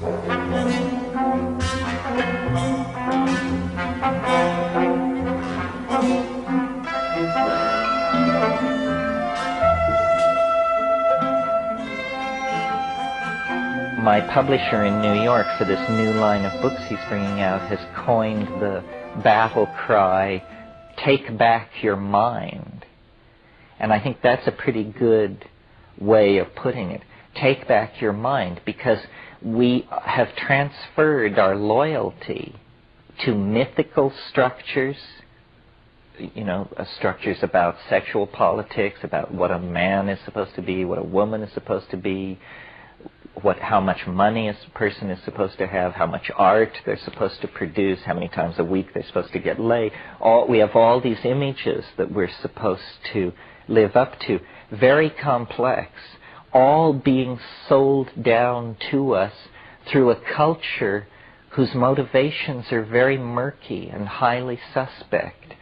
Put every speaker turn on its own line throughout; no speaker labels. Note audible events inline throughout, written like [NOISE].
My publisher in New York for this new line of books he's bringing out has coined the battle cry, take back your mind. And I think that's a pretty good way of putting it. Take back your mind because we have transferred our loyalty to mythical structures, you know, uh, structures about sexual politics, about what a man is supposed to be, what a woman is supposed to be, what how much money a person is supposed to have, how much art they're supposed to produce, how many times a week they're supposed to get laid. All we have all these images that we're supposed to live up to, very complex, all being sold down to us through a culture whose motivations are very murky and highly suspect.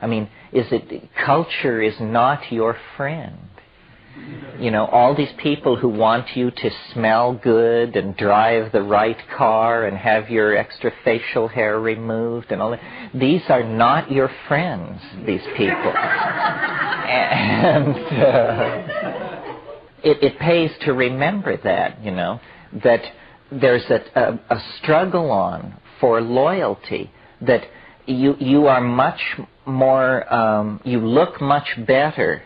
I mean, is it culture is not your friend? You know, all these people who want you to smell good and drive the right car and have your extra facial hair removed and all that, these are not your friends, these people. [LAUGHS] and uh, it, it pays to remember that, you know, that there's a, a, a struggle on for loyalty, that you, you are much more, um, you look much better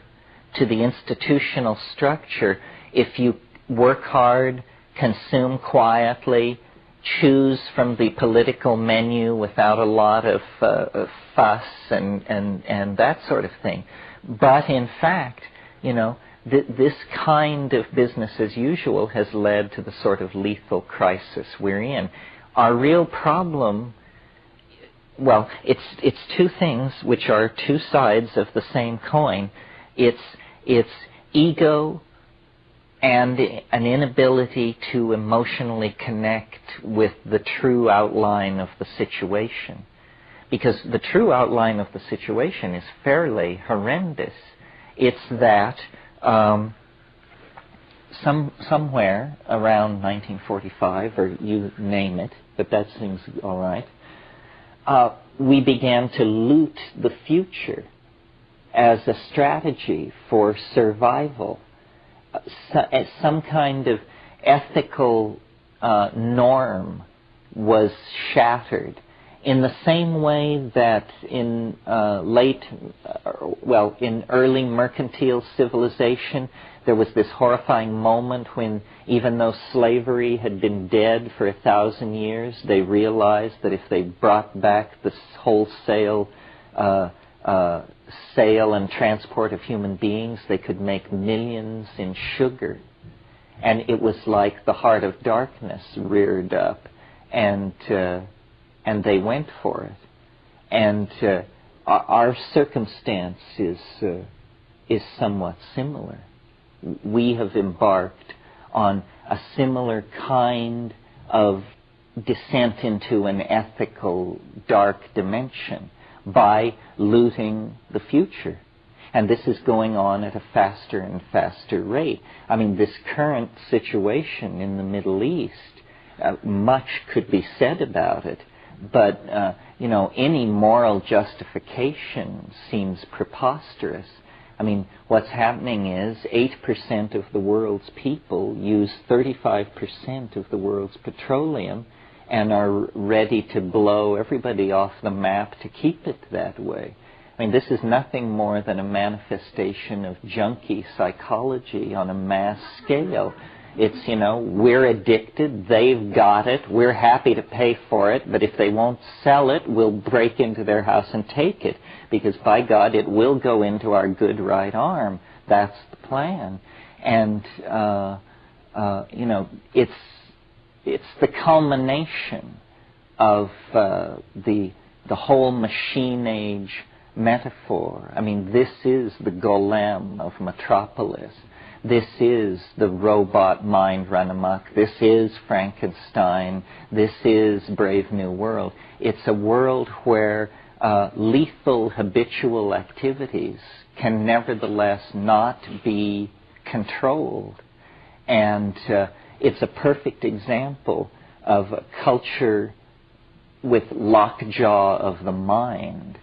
to the institutional structure if you work hard, consume quietly, choose from the political menu without a lot of, uh, fuss and, and, and that sort of thing. But in fact, you know, th- this kind of business as usual has led to the sort of lethal crisis we're in. Our real problem well, it's it's two things which are two sides of the same coin. It's it's ego and an inability to emotionally connect with the true outline of the situation. Because the true outline of the situation is fairly horrendous. It's that um, some, somewhere around 1945, or you name it, but that seems all right, uh, we began to loot the future as a strategy for survival, uh, as some kind of ethical uh, norm was shattered. In the same way that in uh, late, uh, well, in early mercantile civilization, there was this horrifying moment when, even though slavery had been dead for a thousand years, they realized that if they brought back the wholesale uh, uh, sale and transport of human beings, they could make millions in sugar. And it was like the heart of darkness reared up, and uh, and they went for it. And uh, our circumstance is uh, is somewhat similar. We have embarked on a similar kind of descent into an ethical dark dimension by looting the future. And this is going on at a faster and faster rate. I mean, this current situation in the Middle East, uh, much could be said about it, but, uh, you know, any moral justification seems preposterous. I mean, what's happening is 8% of the world's people use 35% of the world's petroleum and are ready to blow everybody off the map to keep it that way. I mean, this is nothing more than a manifestation of junkie psychology on a mass scale. It's, you know, we're addicted, they've got it, we're happy to pay for it, but if they won't sell it, we'll break into their house and take it, because by God, it will go into our good right arm. That's the plan. And, uh, uh, you know, it's it's the culmination of uh, the the whole machine age metaphor. I mean, this is the golem of Metropolis. This is the robot mind run amok. This is Frankenstein. This is Brave New World. It's a world where uh, lethal habitual activities can nevertheless not be controlled. And uh, it's a perfect example of a culture with lockjaw of the mind